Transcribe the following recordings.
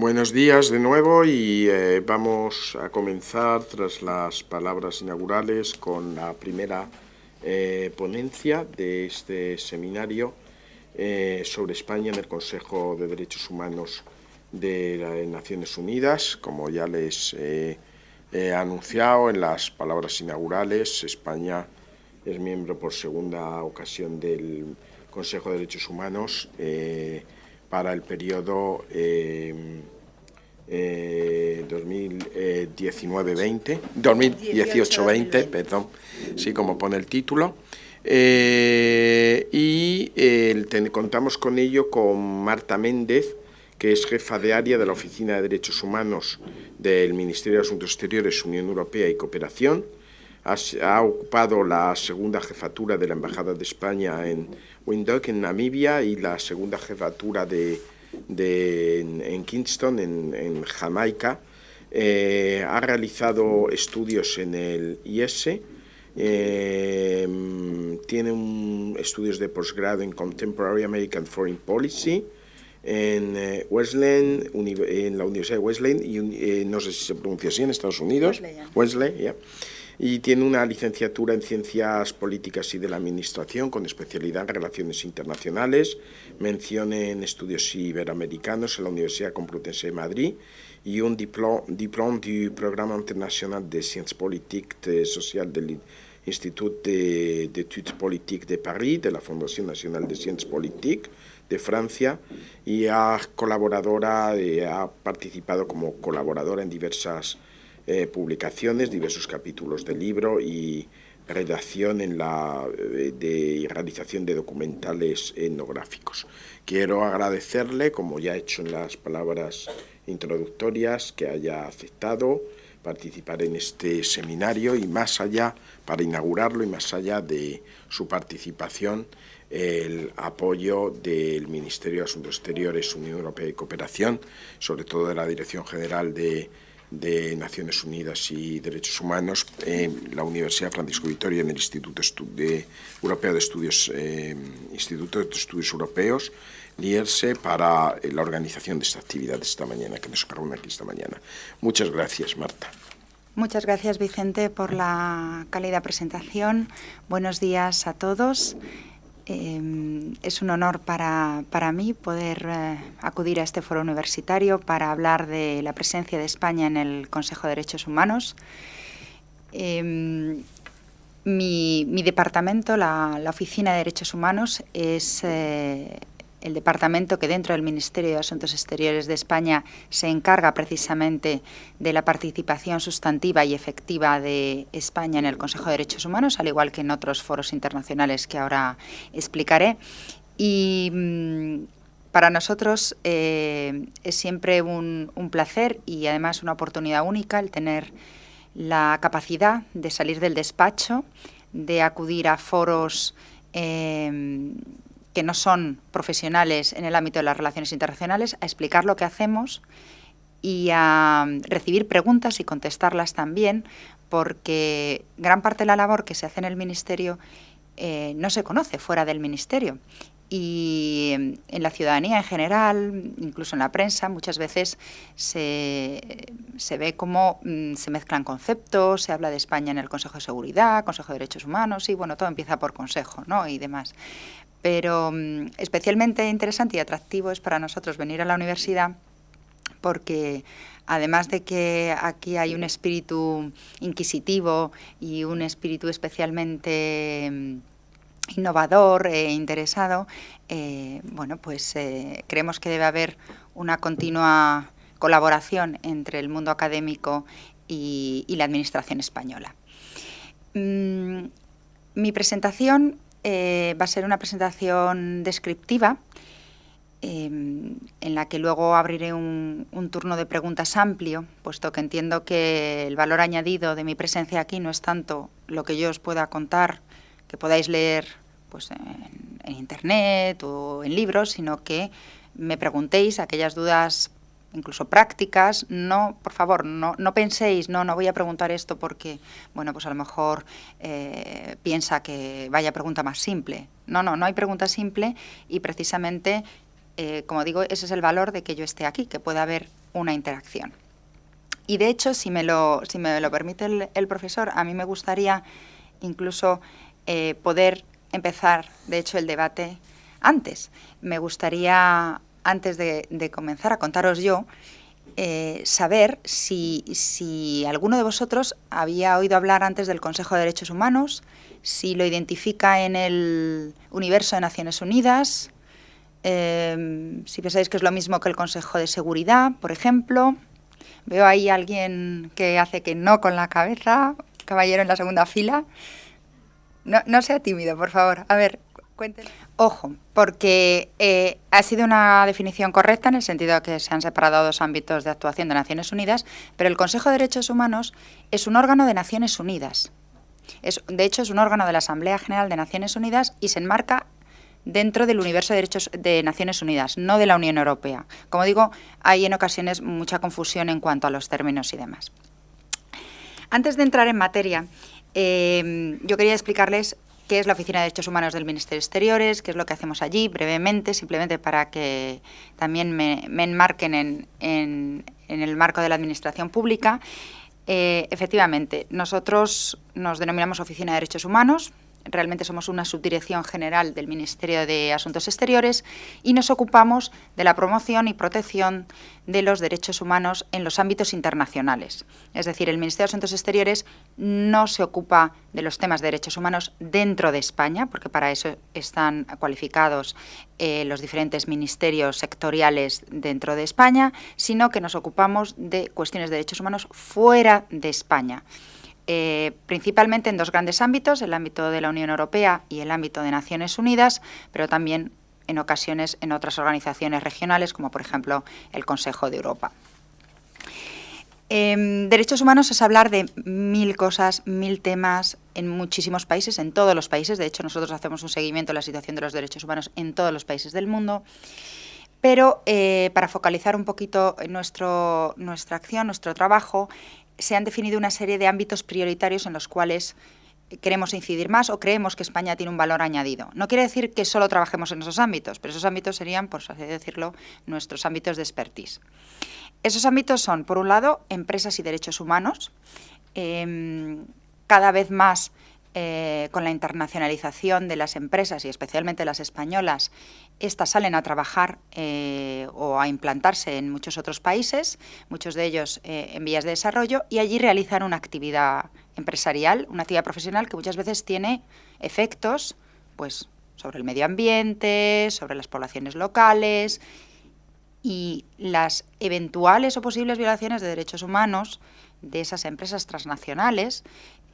Buenos días de nuevo y eh, vamos a comenzar tras las palabras inaugurales con la primera eh, ponencia de este seminario eh, sobre España en el Consejo de Derechos Humanos de las Naciones Unidas. Como ya les he anunciado en las palabras inaugurales, España es miembro por segunda ocasión del Consejo de Derechos Humanos para el periodo 2019-20, 2018-20, eh, perdón, sí, como pone el título. Eh, y contamos con ello con Marta Méndez, que es jefa de área de la Oficina de Derechos Humanos del Ministerio de Asuntos Exteriores, Unión Europea y Cooperación. Ha, ocupado la segunda jefatura de la Embajada de España en Windhoek, en Namibia, y la segunda jefatura de, en, Kingston, en, Jamaica. Eh, ha realizado estudios en el IS, eh, tiene estudios de posgrado en Contemporary American Foreign Policy en eh, Wesleyan, en la Universidad de Wesleyan, y no sé si se pronuncia así en Estados Unidos, Wesley, y tiene una licenciatura en Ciencias Políticas y de la Administración con especialidad en Relaciones Internacionales, mención en Estudios Iberoamericanos en la Universidad Complutense de Madrid y un diploma, diploma du Programa Internacional de Ciencias Políticas Sociales del Institut d'Études Politiques de París, de la Fundación Nacional de Ciencias Políticas de Francia, y ha, colaboradora, eh, ha participado como colaboradora en diversas eh, publicaciones, diversos capítulos del libro y redacción en la, eh, de, realización de documentales etnográficos. Quiero agradecerle, como ya he hecho en las palabras introductorias, que haya aceptado participar en este seminario y más allá, para inaugurarlo y más allá de su participación, el apoyo del Ministerio de Asuntos Exteriores, Unión Europea y Cooperación, sobre todo de la Dirección General de de Naciones Unidas y Derechos Humanos en la Universidad Francisco Vitoria, en el Instituto de, Europeo de Estudios, eh, Instituto de Estudios Europeos, LIERSE, para eh, la organización de esta actividad de esta mañana, que nos reúne aquí esta mañana. Muchas gracias, Marta. Muchas gracias, Vicente, por la cálida presentación. Buenos días a todos. Em, es un honor para, mí poder eh, acudir a este foro universitario para hablar de la presencia de España en el Consejo de Derechos Humanos. Em, mi, departamento, la, la, Oficina de Derechos Humanos, es eh, el departamento que dentro del Ministerio de Asuntos Exteriores de España se encarga precisamente de la participación sustantiva y efectiva de España en el Consejo de Derechos Humanos, al igual que en otros foros internacionales que ahora explicaré. Y mm, para nosotros eh, es siempre un, placer y además una oportunidad única el tener la capacidad de salir del despacho, de acudir a foros eh, que no son profesionales en el ámbito de las relaciones internacionales a explicar lo que hacemos y a recibir preguntas y contestarlas también, porque gran parte de la labor que se hace en el Ministerio eh, no se conoce fuera del Ministerio. Y en la ciudadanía en general, incluso en la prensa, muchas veces se, se ve cómo mm, se mezclan conceptos, se habla de España en el Consejo de Seguridad, Consejo de Derechos Humanos, y bueno, todo empieza por Consejo ¿no? y demás. Pero mm, especialmente interesante y atractivo es para nosotros venir a la universidad porque además de que aquí hay un espíritu inquisitivo y un espíritu especialmente mm, innovador e interesado, eh, bueno, pues eh, creemos que debe haber una continua colaboración entre el mundo académico y, la administración española. Mm, mi presentación eh, va a ser una presentación descriptiva em, en la que luego abriré un, turno de preguntas amplio, puesto que entiendo que el valor añadido de mi presencia aquí no es tanto lo que yo os pueda contar, que podáis leer pues, en, en Internet o en libros, sino que me preguntéis aquellas dudas incluso prácticas, no, por favor, no, no penséis, no, no voy a preguntar esto porque, bueno, pues a lo mejor eh, piensa que vaya pregunta más simple. No, no, no hay pregunta simple y precisamente eh, como digo, ese es el valor de que yo esté aquí, que pueda haber una interacción. Y de hecho, si me lo, si me lo permite el, profesor, a mí me gustaría incluso eh, poder empezar, de hecho, el debate antes. Me gustaría, antes de, comenzar a contaros yo, eh, saber si, alguno de vosotros había oído hablar antes del Consejo de Derechos Humanos, si lo identifica en el universo de Naciones Unidas, eh, si pensáis que es lo mismo que el Consejo de Seguridad, por ejemplo. Veo ahí a alguien que hace que no con la cabeza, caballero en la segunda fila. No, no sea tímido, por favor. A ver, cuéntenos. Ojo, porque eh, ha sido una definición correcta en el sentido de que se han separado dos ámbitos de actuación de Naciones Unidas, pero el Consejo de Derechos Humanos es un órgano de Naciones Unidas. De hecho, es un órgano de la Asamblea General de Naciones Unidas y se enmarca dentro del universo de derechos de Naciones Unidas, no de la Unión Europea. Como digo, hay en ocasiones mucha confusión en cuanto a los términos y demás. Antes de entrar en materia, eh, yo quería explicarles qué es la Oficina de Derechos Humanos del Ministerio de Exteriores, qué es lo que hacemos allí, brevemente, simplemente para que también me, enmarquen en, el marco de la Administración Pública. Eh, efectivamente, nosotros nos denominamos Oficina de Derechos Humanos, realmente somos una subdirección general del Ministerio de Asuntos Exteriores y nos ocupamos de la promoción y protección de los derechos humanos en los ámbitos internacionales. Es decir, el Ministerio de Asuntos Exteriores no se ocupa de los temas de derechos humanos dentro de España, porque para eso están cualificados eh, los diferentes ministerios sectoriales dentro de España, sino que nos ocupamos de cuestiones de derechos humanos fuera de España. Eh, principalmente en dos grandes ámbitos, el ámbito de la Unión Europea y el ámbito de Naciones Unidas, pero también en ocasiones en otras organizaciones regionales, como por ejemplo el Consejo de Europa. Derechos humanos es hablar de mil cosas, mil temas en muchísimos países, en todos los países. De hecho, nosotros hacemos un seguimiento de la situación de los derechos humanos en todos los países del mundo. Pero eh, para focalizar un poquito nuestro, nuestra acción, nuestro trabajo, se han definido una serie de ámbitos prioritarios en los cuales queremos incidir más o creemos que España tiene un valor añadido. No quiere decir que solo trabajemos en esos ámbitos, pero esos ámbitos serían, por así decirlo, nuestros ámbitos de expertise. Esos ámbitos son, por un lado, empresas y derechos humanos. Em, cada vez más eh, con la internacionalización de las empresas y especialmente las españolas, estas salen a trabajar eh, o a implantarse en muchos otros países, muchos de ellos eh, en vías de desarrollo, y allí realizan una actividad empresarial, una actividad profesional que muchas veces tiene efectos pues, sobre el medio ambiente, sobre las poblaciones locales y las eventuales o posibles violaciones de derechos humanos de esas empresas transnacionales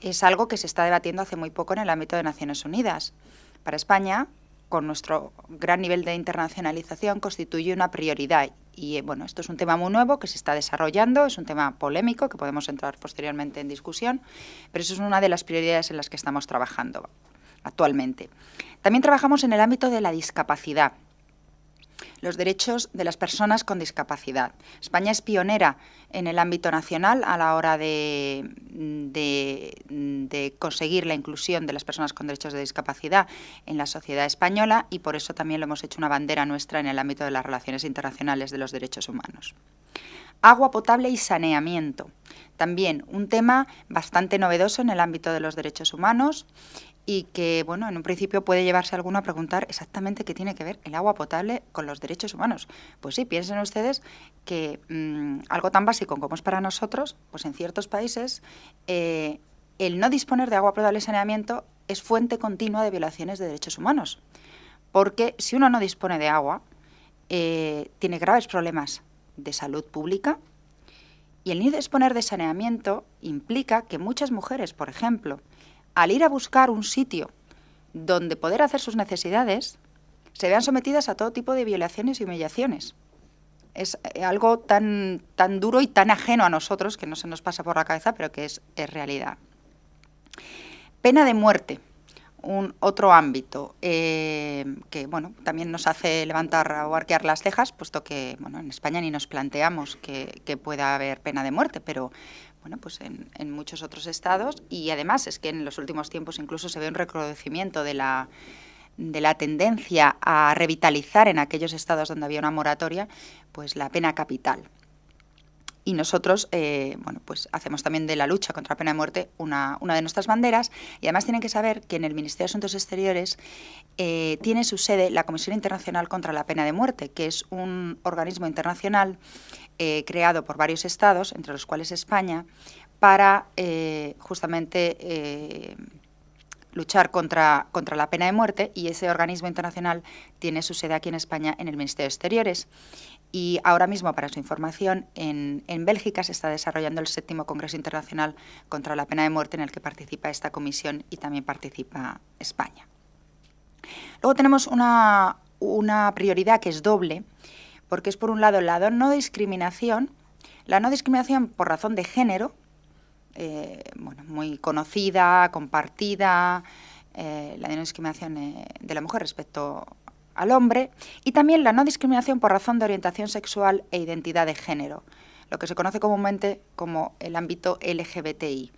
es algo que se está debatiendo hace muy poco en el ámbito de Naciones Unidas. Para España, con nuestro gran nivel de internacionalización, constituye una prioridad. Y eh, bueno, esto es un tema muy nuevo que se está desarrollando, es un tema polémico que podemos entrar posteriormente en discusión, pero eso es una de las prioridades en las que estamos trabajando actualmente. También trabajamos en el ámbito de la discapacidad los derechos de las personas con discapacidad. España es pionera en el ámbito nacional a la hora de, conseguir la inclusión de las personas con derechos de discapacidad en la sociedad española y por eso también lo hemos hecho una bandera nuestra en el ámbito de las relaciones internacionales de los derechos humanos. Agua potable y saneamiento. También un tema bastante novedoso en el ámbito de los derechos humanos y que, bueno, en un principio puede llevarse alguno a preguntar exactamente qué tiene que ver el agua potable con los derechos humanos. Pues sí, piensen ustedes que mm, algo tan básico como es para nosotros, pues en ciertos países eh, el no disponer de agua potable y saneamiento es fuente continua de violaciones de derechos humanos. Porque si uno no dispone de agua, eh, tiene graves problemas de salud pública y el no disponer de saneamiento implica que muchas mujeres, por ejemplo, al ir a buscar un sitio donde poder hacer sus necesidades, se vean sometidas a todo tipo de violaciones y humillaciones. Es eh, algo tan, tan duro y tan ajeno a nosotros, que no se nos pasa por la cabeza, pero que es, realidad. Pena de muerte, un otro ámbito eh, que bueno, también nos hace levantar o arquear las cejas, puesto que bueno, en España ni nos planteamos que, que pueda haber pena de muerte, pero bueno, pues en, muchos otros estados y además es que en los últimos tiempos incluso se ve un recrudecimiento de la, de la tendencia a revitalizar en aquellos estados donde había una moratoria, pues la pena capital. Y nosotros, eh, bueno, pues hacemos también de la lucha contra la pena de muerte una, de nuestras banderas. Y además tienen que saber que en el Ministerio de Asuntos Exteriores eh, tiene su sede la Comisión Internacional contra la Pena de Muerte, que es un organismo internacional eh, creado por varios estados, entre los cuales España, para justamente luchar contra, contra la pena de muerte y ese organismo internacional tiene su sede aquí en España en el Ministerio de Exteriores. Y ahora mismo, para su información, en, Bélgica se está desarrollando el séptimo Congreso Internacional contra la Pena de Muerte en el que participa esta comisión y también participa España. Luego tenemos una, prioridad que es doble, porque es por un lado la no discriminación, la no discriminación por razón de género, eh, bueno, muy conocida, compartida, eh, la no discriminación eh, de la mujer respecto al hombre y también la no discriminación por razón de orientación sexual e identidad de género, lo que se conoce comúnmente como el ámbito LGBTI,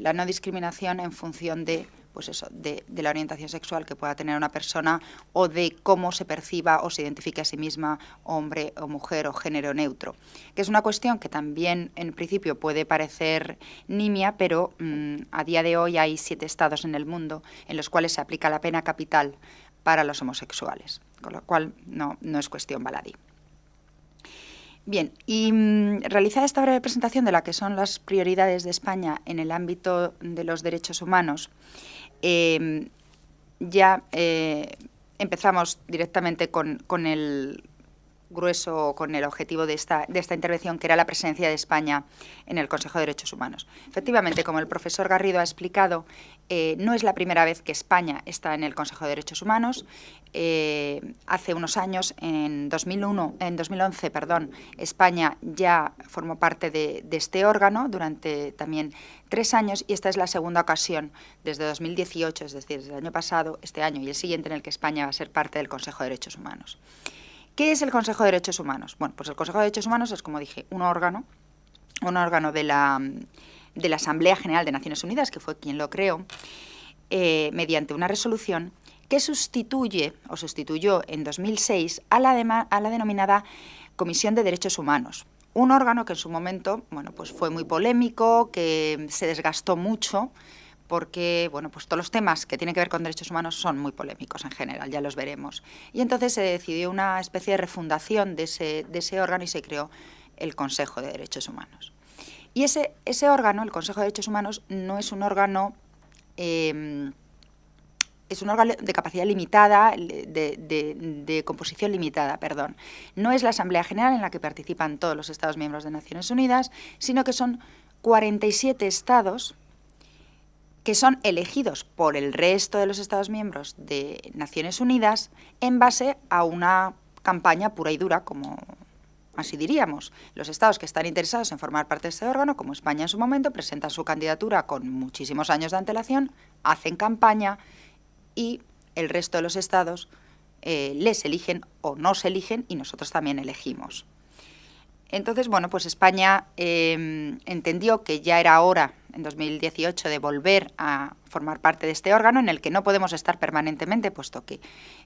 la no discriminación en función de pues eso, de, la orientación sexual que pueda tener una persona o de cómo se perciba o se identifique a sí misma hombre o mujer o género neutro, que es una cuestión que también en principio puede parecer nimia, pero mm, a día de hoy hay siete estados en el mundo en los cuales se aplica la pena capital para los homosexuales, con lo cual no, es cuestión baladí. Bien, y mm, realizada esta breve presentación de la que son las prioridades de España en el ámbito de los derechos humanos, em, ya eh, empezamos directamente con, con, el grueso, con el objetivo de esta, intervención, que era la presencia de España en el Consejo de Derechos Humanos. Efectivamente, como el profesor Garrido ha explicado, eh, no es la primera vez que España está en el Consejo de Derechos Humanos. Eh, hace unos años, en 2001, en 2011, perdón, España ya formó parte de, de, este órgano durante también tres años y esta es la segunda ocasión desde 2018, es decir, desde el año pasado, este año y el siguiente, en el que España va a ser parte del Consejo de Derechos Humanos. ¿Qué es el Consejo de Derechos Humanos? Bueno, pues el Consejo de Derechos Humanos es, como dije, un órgano, un órgano de la, de la Asamblea General de Naciones Unidas, que fue quien lo creó, eh, mediante una resolución que sustituye o sustituyó en 2006 a la, a la denominada Comisión de Derechos Humanos, un órgano que en su momento bueno, pues fue muy polémico, que se desgastó mucho, porque bueno, pues todos los temas que tienen que ver con derechos humanos son muy polémicos en general, ya los veremos. Y entonces se decidió una especie de refundación de ese, de ese órgano y se creó el Consejo de Derechos Humanos. Y ese, ese órgano, el Consejo de Derechos Humanos, no es un órgano... Em, es un órgano de capacidad limitada, de, de, composición limitada, perdón. No es la Asamblea General en la que participan todos los Estados miembros de Naciones Unidas, sino que son 47 Estados que son elegidos por el resto de los Estados miembros de Naciones Unidas en base a una campaña pura y dura, como así diríamos. Los estados que están interesados en formar parte de este órgano, como España en su momento, presentan su candidatura con muchísimos años de antelación, hacen campaña y el resto de los estados eh, les eligen o no se eligen y nosotros también elegimos. Entonces, bueno, pues España em, entendió que ya era hora, en 2018, de volver a formar parte de este órgano en el que no podemos estar permanentemente, puesto que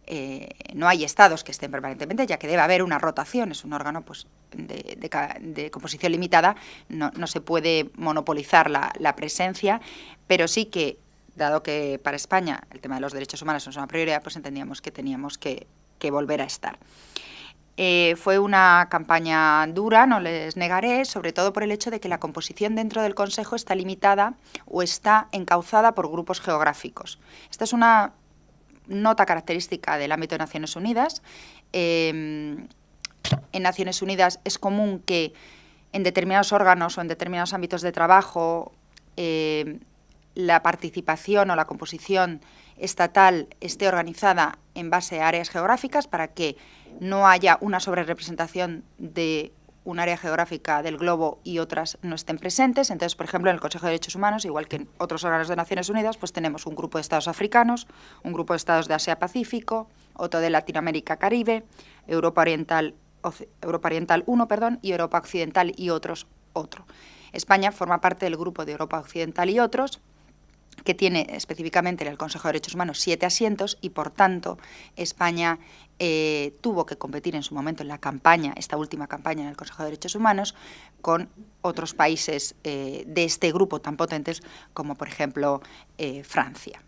eh, no hay estados que estén permanentemente, ya que debe haber una rotación, es un órgano pues, de, composición limitada, no, se puede monopolizar la, presencia, pero sí que, dado que para España el tema de los derechos humanos es una prioridad, pues entendíamos que teníamos que volver a estar. Eh, fue una campaña dura, no les negaré, sobre todo por el hecho de que la composición dentro del Consejo está limitada o está encauzada por grupos geográficos. Esta es una nota característica del ámbito de Naciones Unidas. Em, en Naciones Unidas es común que en determinados órganos o en determinados ámbitos de trabajo em, la participación o la composición estatal esté organizada en base a áreas geográficas para que no haya una sobrerepresentación de un área geográfica del globo y otras no estén presentes. Entonces, por ejemplo, en el Consejo de Derechos Humanos, igual que en otros órganos de Naciones Unidas, pues tenemos un grupo de estados africanos, un grupo de estados de Asia-Pacífico, otro de Latinoamérica-Caribe, Europa Oriental, Europa Oriental 1 perdón, y Europa Occidental y otros otro. España forma parte del grupo de Europa Occidental y otros, que tiene específicamente en el Consejo de Derechos Humanos siete asientos y, por tanto, España eh, tuvo que competir en su momento en la campaña, esta última campaña en el Consejo de Derechos Humanos, con otros países eh, de este grupo tan potentes como, por ejemplo, eh, Francia.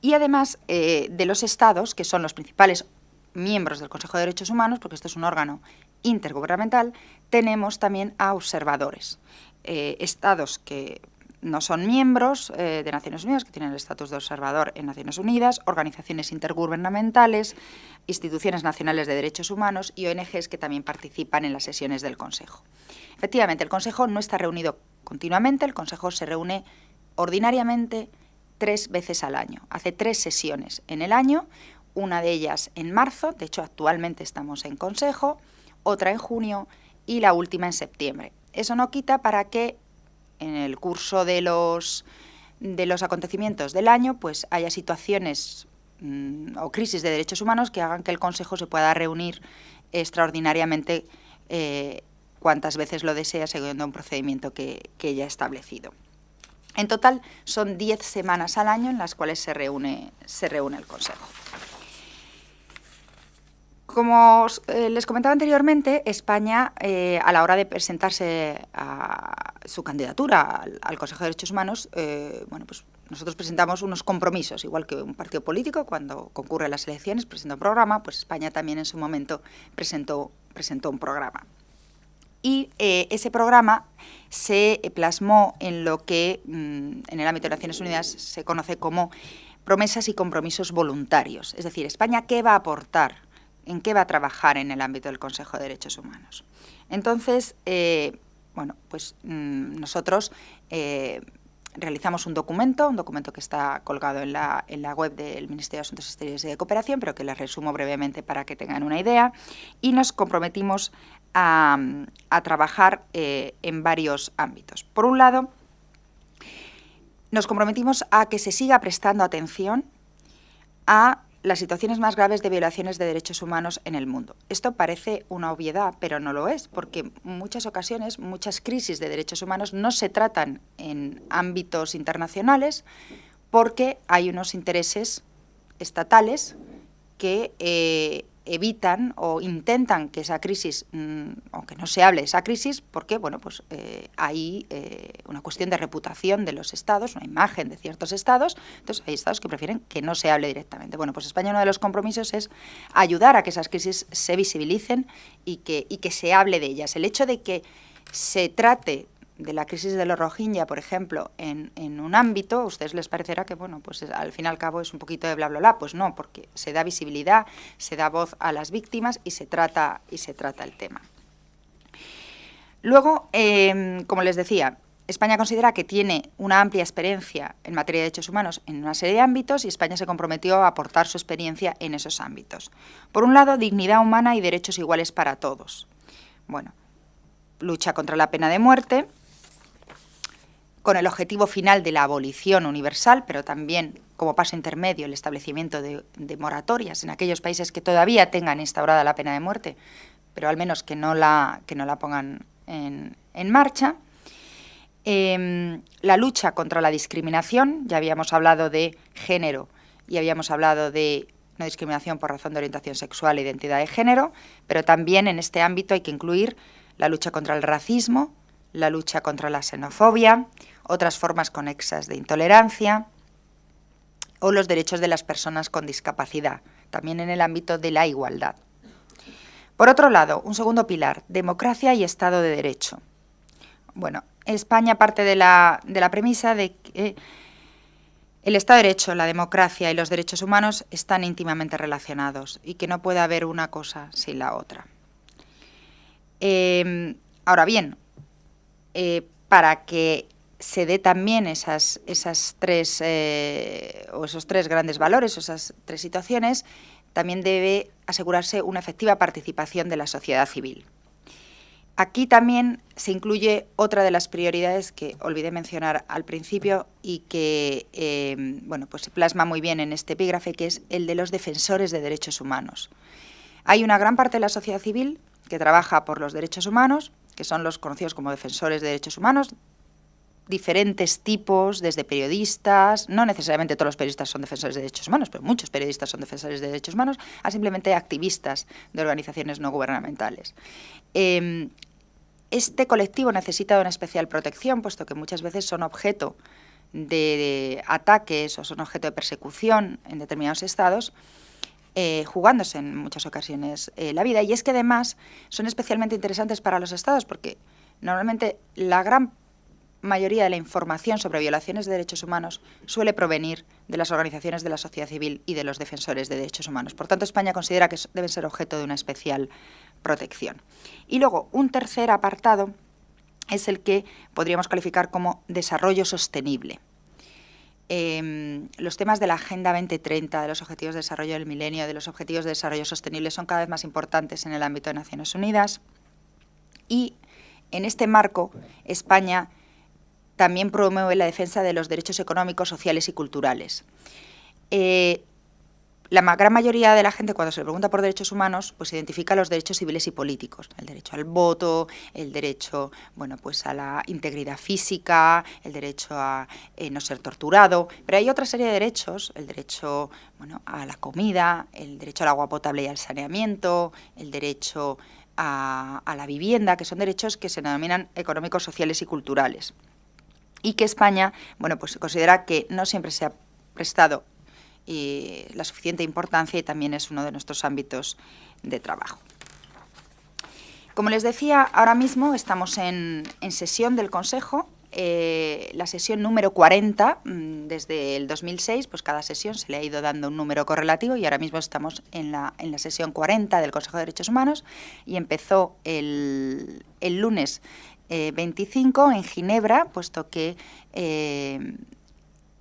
Y además de los estados, que son los principales miembros del Consejo de Derechos Humanos, porque esto es un órgano intergubernamental, tenemos también a observadores. estados que no son miembros eh, de Naciones Unidas, que tienen el estatus de observador en Naciones Unidas, organizaciones intergubernamentales, instituciones nacionales de derechos humanos y ONGs que también participan en las sesiones del Consejo. Efectivamente, el Consejo no está reunido continuamente, el Consejo se reúne ordinariamente tres veces al año. Hace tres sesiones en el año, una de ellas en marzo, de hecho actualmente estamos en Consejo, otra en junio y la última en septiembre. Eso no quita para que en el curso de los, de los acontecimientos del año pues haya situaciones mm, o crisis de derechos humanos que hagan que el Consejo se pueda reunir extraordinariamente eh, cuantas veces lo desea, según un procedimiento que, ya ha establecido. En total son 10 semanas al año en las cuales se reúne, se reúne el Consejo. Como eh, les comentaba anteriormente, España, eh, a la hora de presentarse a su candidatura al, Consejo de Derechos Humanos, eh, bueno, pues nosotros presentamos unos compromisos, igual que un partido político cuando concurre a las elecciones presenta un programa, pues España también en su momento presentó, presentó un programa. Y ese programa se plasmó en lo que mm, en el ámbito de Naciones Unidas se conoce como promesas y compromisos voluntarios. Es decir, España, ¿qué va a aportar en qué va a trabajar en el ámbito del Consejo de Derechos Humanos. Entonces, eh, bueno, pues mm, nosotros eh, realizamos un documento, un documento que está colgado en la, en la, web del Ministerio de Asuntos Exteriores y de Cooperación, pero que les resumo brevemente para que tengan una idea, y nos comprometimos a, trabajar eh, en varios ámbitos. Por un lado, nos comprometimos a que se siga prestando atención a las situaciones más graves de violaciones de derechos humanos en el mundo. Esto parece una obviedad, pero no lo es, porque en muchas ocasiones muchas crisis de derechos humanos no se tratan en ámbitos internacionales porque hay unos intereses estatales que eh, evitan o intentan que esa crisis, mm, aunque no se hable de esa crisis, porque bueno, pues, eh, hay eh, una cuestión de reputación de los estados, una imagen de ciertos estados, entonces hay estados que prefieren que no se hable directamente. Bueno, pues España uno de los compromisos es ayudar a que esas crisis se visibilicen y que, y que se hable de ellas. El hecho de que se trate de la crisis de los Rohingya, por ejemplo, en, un ámbito, a ustedes les parecerá que, bueno, pues al fin y al cabo es un poquito de bla, bla, bla. Pues no, porque se da visibilidad, se da voz a las víctimas y se trata, y se trata el tema. Luego, em, como les decía, España considera que tiene una amplia experiencia en materia de derechos humanos en una serie de ámbitos y España se comprometió a aportar su experiencia en esos ámbitos. Por un lado, dignidad humana y derechos iguales para todos. Bueno, lucha contra la pena de muerte, con el objetivo final de la abolición universal, pero también como paso intermedio el establecimiento de, moratorias en aquellos países que todavía tengan instaurada la pena de muerte, pero al menos que no la, que no la pongan en, marcha. Em, la lucha contra la discriminación, ya habíamos hablado de género y habíamos hablado de no discriminación por razón de orientación sexual e identidad de género, pero también en este ámbito hay que incluir la lucha contra el racismo, la lucha contra la xenofobia, otras formas conexas de intolerancia o los derechos de las personas con discapacidad, también en el ámbito de la igualdad. Por otro lado, un segundo pilar, democracia y Estado de Derecho. Bueno, España parte de la, de la premisa de que el Estado de Derecho, la democracia y los derechos humanos están íntimamente relacionados y que no puede haber una cosa sin la otra. Eh, ahora bien, eh, para que se dé también esas, tres, eh, o esos tres grandes valores, o esas tres situaciones, también debe asegurarse una efectiva participación de la sociedad civil. Aquí también se incluye otra de las prioridades que olvidé mencionar al principio y que eh, bueno, pues se plasma muy bien en este epígrafe, que es el de los defensores de derechos humanos. Hay una gran parte de la sociedad civil que trabaja por los derechos humanos, que son los conocidos como defensores de derechos humanos, diferentes tipos, desde periodistas, no necesariamente todos los periodistas son defensores de derechos humanos, pero muchos periodistas son defensores de derechos humanos, a simplemente activistas de organizaciones no gubernamentales. Em, este colectivo necesita una especial protección, puesto que muchas veces son objeto de, ataques o son objeto de persecución en determinados estados, eh, jugándose en muchas ocasiones eh, la vida. Y es que además son especialmente interesantes para los estados, porque normalmente la gran mayoría de la información sobre violaciones de derechos humanos suele provenir de las organizaciones de la sociedad civil y de los defensores de derechos humanos. Por tanto, España considera que deben ser objeto de una especial protección. Y luego, un tercer apartado es el que podríamos calificar como desarrollo sostenible. Em, los temas de la Agenda 2030, de los Objetivos de Desarrollo del Milenio, de los Objetivos de Desarrollo Sostenible son cada vez más importantes en el ámbito de Naciones Unidas y en este marco España también promueve la defensa de los derechos económicos, sociales y culturales. Eh, la gran mayoría de la gente cuando se pregunta por derechos humanos, pues identifica los derechos civiles y políticos, el derecho al voto, el derecho, bueno, pues a la integridad física, el derecho a eh, no ser torturado, pero hay otra serie de derechos, el derecho, bueno, a la comida, el derecho al agua potable y al saneamiento, el derecho a la vivienda, que son derechos que se denominan económicos, sociales y culturales y que España bueno, pues considera que no siempre se ha prestado eh, la suficiente importancia y también es uno de nuestros ámbitos de trabajo. Como les decía, ahora mismo estamos en, sesión del Consejo, eh, la sesión número 40, mm, desde el 2006, pues cada sesión se le ha ido dando un número correlativo y ahora mismo estamos en la, en la sesión 40 del Consejo de Derechos Humanos y empezó el, el lunes 25 eh, en Ginebra, puesto que eh,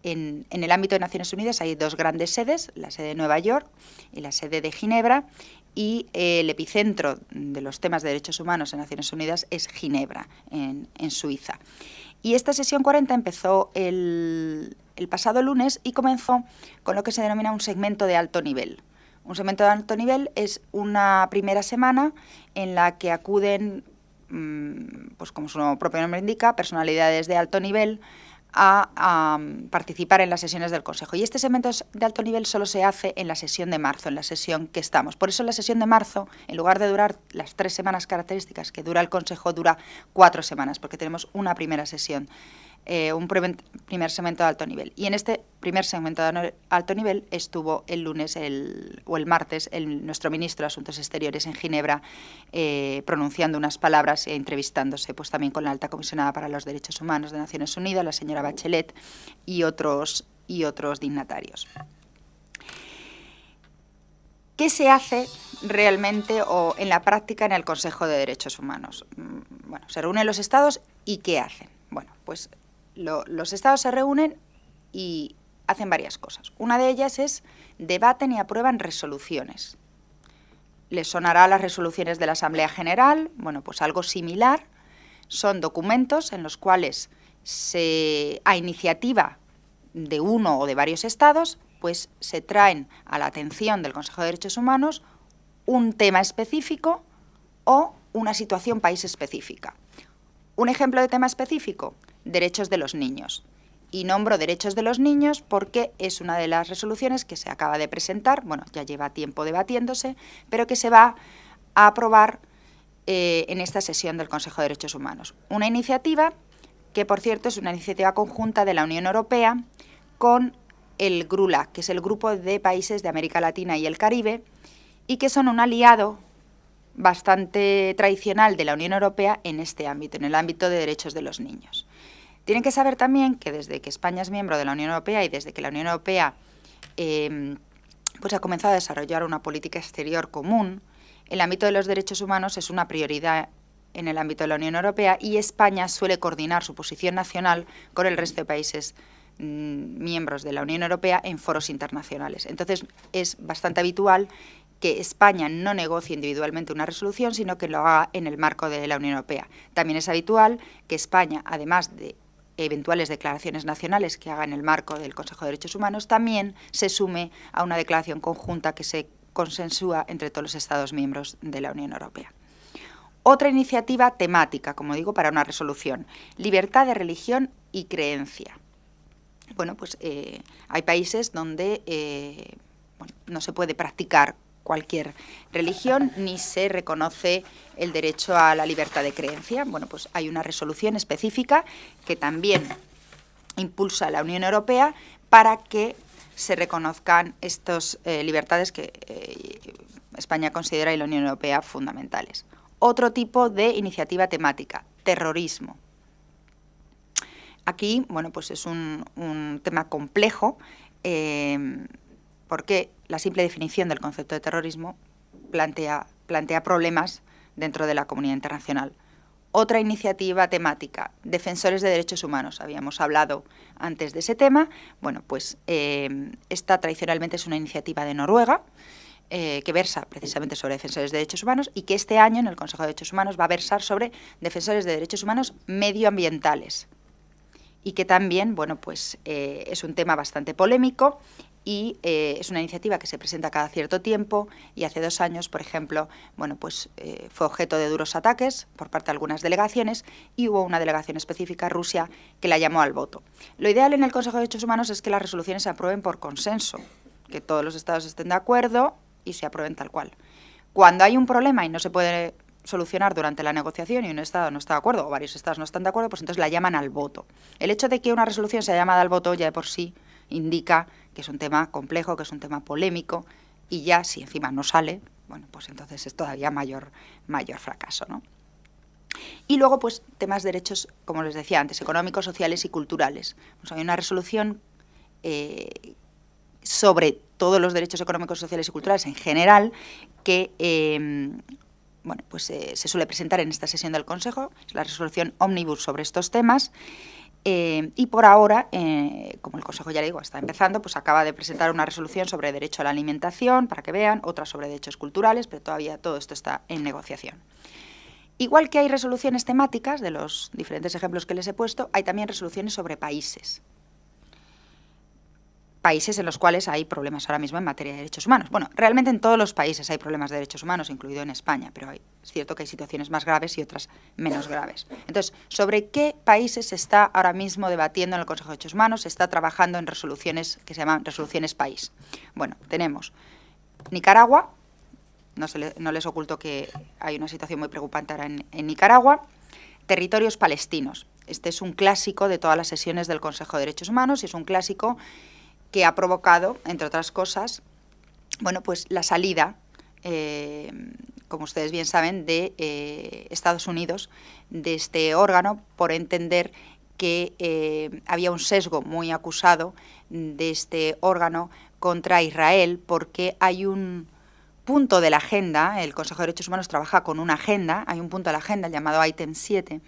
en, el ámbito de Naciones Unidas hay dos grandes sedes, la sede de Nueva York y la sede de Ginebra, y el epicentro de los temas de derechos humanos en Naciones Unidas es Ginebra, en, Suiza. Y esta sesión 40 empezó el, pasado lunes y comenzó con lo que se denomina un segmento de alto nivel. Un segmento de alto nivel es una primera semana en la que acuden pues como su propio nombre indica, personalidades de alto nivel a, participar en las sesiones del Consejo. Y este segmento de alto nivel solo se hace en la sesión de marzo, en la sesión que estamos. Por eso la sesión de marzo, en lugar de durar las tres semanas características que dura el Consejo, dura cuatro semanas, porque tenemos una primera sesión eh, un primer segmento de alto nivel. Y en este primer segmento de alto nivel estuvo el lunes o el martes el, nuestro ministro de Asuntos Exteriores en Ginebra eh, pronunciando unas palabras e entrevistándose pues, también con la alta comisionada para los derechos humanos de Naciones Unidas, la señora Bachelet, y otros, y otros dignatarios. ¿Qué se hace realmente o en la práctica en el Consejo de Derechos Humanos? Mm, bueno, se reúnen los estados y ¿qué hacen? Bueno, pues los estados se reúnen y hacen varias cosas. Una de ellas es debaten y aprueban resoluciones. Les sonará las resoluciones de la Asamblea General, bueno, pues algo similar. Son documentos en los cuales se, a iniciativa de uno o de varios estados, pues se traen a la atención del Consejo de Derechos Humanos un tema específico o una situación país específica. Un ejemplo de tema específico, derechos de los niños. Y nombro derechos de los niños porque es una de las resoluciones que se acaba de presentar, bueno, ya lleva tiempo debatiéndose, pero que se va a aprobar eh, en esta sesión del Consejo de Derechos Humanos. Una iniciativa que, por cierto, es una iniciativa conjunta de la Unión Europea con el GRULA, que es el Grupo de Países de América Latina y el Caribe, y que son un aliado bastante tradicional de la Unión Europea en este ámbito, en el ámbito de derechos de los niños. Tienen que saber también que desde que España es miembro de la Unión Europea y desde que la Unión Europea em, pues ha comenzado a desarrollar una política exterior común, el ámbito de los derechos humanos es una prioridad en el ámbito de la Unión Europea y España suele coordinar su posición nacional con el resto de países mm, miembros de la Unión Europea en foros internacionales. Entonces es bastante habitual que España no negocie individualmente una resolución, sino que lo haga en el marco de la Unión Europea. También es habitual que España, además de eventuales declaraciones nacionales que haga en el marco del Consejo de Derechos Humanos, también se sume a una declaración conjunta que se consensúa entre todos los Estados miembros de la Unión Europea. Otra iniciativa temática, como digo, para una resolución, libertad de religión y creencia. Bueno, pues eh, hay países donde eh, no se puede practicar cualquier religión ni se reconoce el derecho a la libertad de creencia. Bueno, pues hay una resolución específica que también impulsa la Unión Europea para que se reconozcan estas eh, libertades que eh, España considera y la Unión Europea fundamentales. Otro tipo de iniciativa temática, terrorismo. Aquí, bueno, pues es un, tema complejo eh, porque la simple definición del concepto de terrorismo plantea, plantea problemas dentro de la comunidad internacional. Otra iniciativa temática, defensores de derechos humanos. Habíamos hablado antes de ese tema. Bueno, pues eh, esta tradicionalmente es una iniciativa de Noruega, eh, que versa precisamente sobre defensores de derechos humanos y que este año en el Consejo de Derechos Humanos va a versar sobre defensores de derechos humanos medioambientales y que también, bueno, pues eh, es un tema bastante polémico y eh, es una iniciativa que se presenta cada cierto tiempo y hace dos años, por ejemplo, bueno, pues, eh, fue objeto de duros ataques por parte de algunas delegaciones y hubo una delegación específica, Rusia, que la llamó al voto. Lo ideal en el Consejo de Derechos Humanos es que las resoluciones se aprueben por consenso, que todos los estados estén de acuerdo y se aprueben tal cual. Cuando hay un problema y no se puede solucionar durante la negociación y un Estado no está de acuerdo o varios Estados no están de acuerdo, pues entonces la llaman al voto. El hecho de que una resolución sea llamada al voto ya de por sí indica que es un tema complejo, que es un tema polémico, y ya si encima no sale, bueno, pues entonces es todavía mayor, mayor fracaso, ¿no? Y luego, pues, temas de derechos, como les decía antes, económicos, sociales y culturales. Pues hay una resolución eh, sobre todos los derechos económicos, sociales y culturales en general que eh, bueno, pues, eh, se suele presentar en esta sesión del Consejo, es la resolución Omnibus sobre estos temas, eh, y por ahora, eh, como el Consejo ya le digo, está empezando, pues acaba de presentar una resolución sobre derecho a la alimentación, para que vean, otra sobre derechos culturales, pero todavía todo esto está en negociación. Igual que hay resoluciones temáticas, de los diferentes ejemplos que les he puesto, hay también resoluciones sobre países países en los cuales hay problemas ahora mismo en materia de derechos humanos. Bueno, realmente en todos los países hay problemas de derechos humanos, incluido en España, pero es cierto que hay situaciones más graves y otras menos graves. Entonces, ¿sobre qué países se está ahora mismo debatiendo en el Consejo de Derechos Humanos? Se está trabajando en resoluciones que se llaman resoluciones país. Bueno, tenemos Nicaragua, no, no les oculto que hay una situación muy preocupante ahora en Nicaragua, territorios palestinos. Este es un clásico de todas las sesiones del Consejo de Derechos Humanos y es un clásico que ha provocado, entre otras cosas, bueno, pues la salida, eh, como ustedes bien saben, de eh, Estados Unidos de este órgano por entender que eh, había un sesgo muy acusado de este órgano contra Israel porque hay un punto de la agenda, el Consejo de Derechos Humanos trabaja con una agenda, hay un punto de la agenda llamado ítem 7,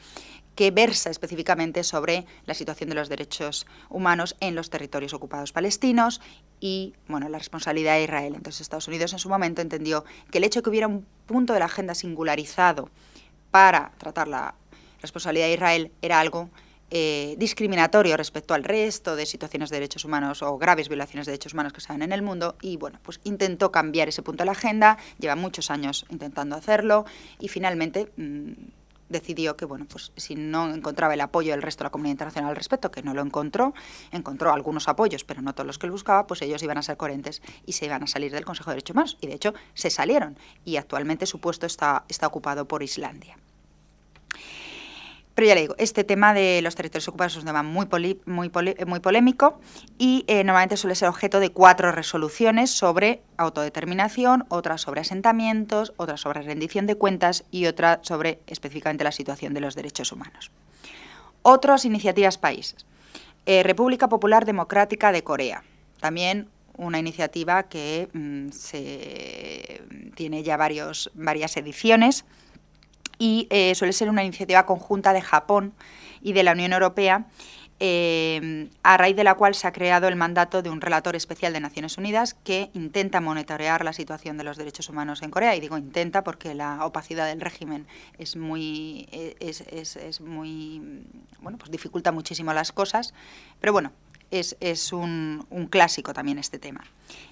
que versa específicamente sobre la situación de los derechos humanos en los territorios ocupados palestinos y bueno, la responsabilidad de Israel. Entonces Estados Unidos en su momento entendió que el hecho de que hubiera un punto de la agenda singularizado para tratar la responsabilidad de Israel era algo eh, discriminatorio respecto al resto de situaciones de derechos humanos o graves violaciones de derechos humanos que se dan en el mundo. Y bueno, pues intentó cambiar ese punto de la agenda, lleva muchos años intentando hacerlo. Y finalmente... Mm, decidió que, bueno, pues si no encontraba el apoyo del resto de la comunidad internacional al respecto, que no lo encontró, encontró algunos apoyos, pero no todos los que él buscaba, pues ellos iban a ser coherentes y se iban a salir del Consejo de Derechos Humanos. Y de hecho se salieron y actualmente su puesto está, está ocupado por Islandia. Pero ya le digo, este tema de los territorios ocupados es un tema muy, muy polémico y eh, normalmente suele ser objeto de cuatro resoluciones sobre autodeterminación, otra sobre asentamientos, otra sobre rendición de cuentas y otra sobre específicamente la situación de los derechos humanos. Otras iniciativas países. Eh, República Popular Democrática de Corea. También una iniciativa que mm, se, tiene ya varias ediciones y eh, suele ser una iniciativa conjunta de Japón y de la Unión Europea, eh, a raíz de la cual se ha creado el mandato de un relator especial de Naciones Unidas que intenta monitorear la situación de los derechos humanos en Corea. Y digo intenta porque la opacidad del régimen es muy, es, muy, bueno, pues dificulta muchísimo las cosas. Pero bueno, es, un, un, clásico también este tema.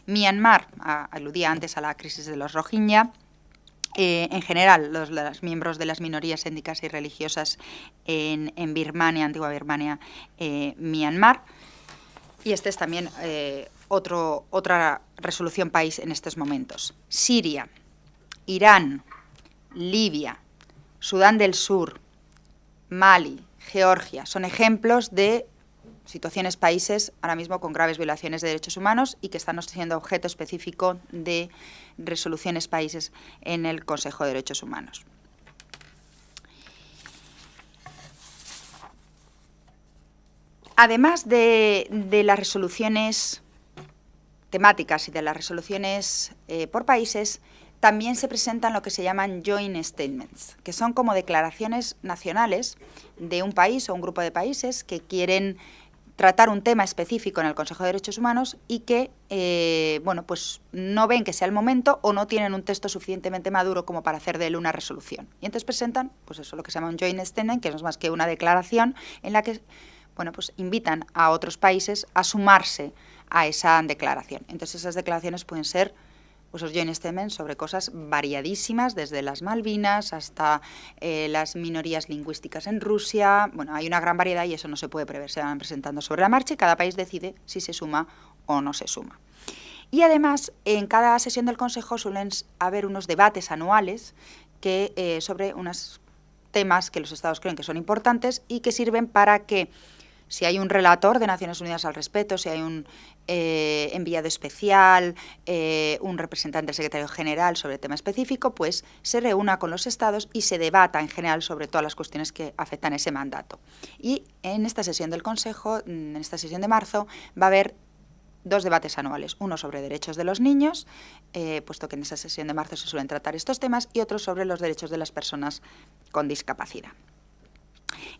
Myanmar, aludía antes a la crisis de los Rohingya, eh, en general, los, miembros de las minorías étnicas y religiosas en, Birmania, antigua Birmania, eh, Myanmar. Y este es también eh, otro, otra resolución país en estos momentos. Siria, Irán, Libia, Sudán del Sur, Mali, Georgia, son ejemplos de situaciones países ahora mismo con graves violaciones de derechos humanos y que están siendo objeto específico de resoluciones países en el Consejo de Derechos Humanos. Además de, las resoluciones temáticas y de las resoluciones eh, por países, también se presentan lo que se llaman joint statements, que son como declaraciones nacionales de un país o un grupo de países que quieren tratar un tema específico en el Consejo de Derechos Humanos y que eh, bueno, pues no ven que sea el momento o no tienen un texto suficientemente maduro como para hacer de él una resolución. Y entonces presentan pues eso, lo que se llama un joint statement, que no es más que una declaración en la que bueno, pues invitan a otros países a sumarse a esa declaración. Entonces esas declaraciones pueden ser pues os joint statements sobre cosas variadísimas, desde las Malvinas hasta eh, las minorías lingüísticas en Rusia. Bueno, hay una gran variedad y eso no se puede prever. Se van presentando sobre la marcha y cada país decide si se suma o no se suma. Y además, en cada sesión del Consejo suelen haber unos debates anuales que, eh, sobre unos temas que los Estados creen que son importantes y que sirven para que si hay un relator de Naciones Unidas al respecto, si hay un eh, enviado especial, eh, un representante del secretario general sobre el tema específico, pues se reúna con los estados y se debata en general sobre todas las cuestiones que afectan ese mandato. Y en esta sesión del Consejo, en esta sesión de marzo, va a haber dos debates anuales, uno sobre derechos de los niños, eh, puesto que en esa sesión de marzo se suelen tratar estos temas, y otro sobre los derechos de las personas con discapacidad.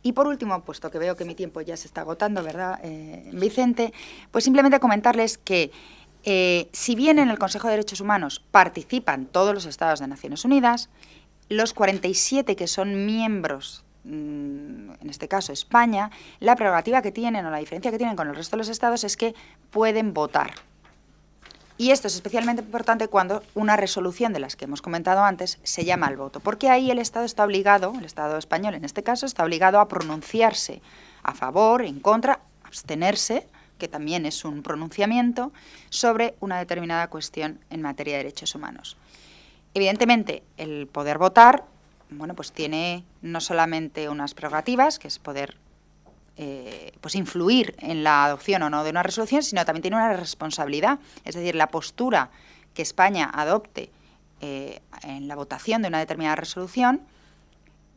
Y por último, puesto que veo que mi tiempo ya se está agotando, ¿verdad, eh, Vicente? Pues simplemente comentarles que eh, si bien en el Consejo de Derechos Humanos participan todos los Estados de Naciones Unidas, los 47 que son miembros, mm, en este caso España, la prerrogativa que tienen o la diferencia que tienen con el resto de los Estados es que pueden votar y esto es especialmente importante cuando una resolución de las que hemos comentado antes se llama al voto, porque ahí el Estado está obligado, el Estado español en este caso, está obligado a pronunciarse a favor, en contra, abstenerse, que también es un pronunciamiento, sobre una determinada cuestión en materia de derechos humanos. Evidentemente, el poder votar, bueno, pues tiene no solamente unas prerrogativas, que es poder eh, pues influir en la adopción o no de una resolución, sino también tiene una responsabilidad. Es decir, la postura que España adopte eh, en la votación de una determinada resolución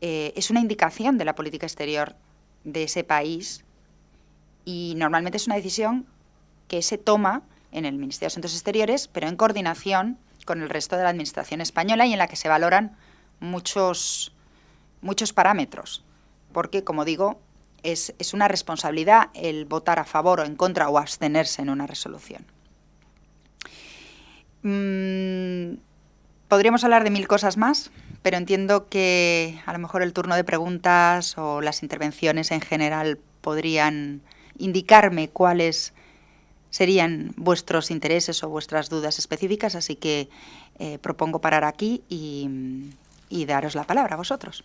eh, es una indicación de la política exterior de ese país y normalmente es una decisión que se toma en el Ministerio de Asuntos Exteriores, pero en coordinación con el resto de la Administración española y en la que se valoran muchos, muchos parámetros, porque, como digo, es, una responsabilidad el votar a favor o en contra o abstenerse en una resolución. Mm, podríamos hablar de mil cosas más, pero entiendo que a lo mejor el turno de preguntas o las intervenciones en general podrían indicarme cuáles serían vuestros intereses o vuestras dudas específicas, así que eh, propongo parar aquí y daros la palabra a vosotros.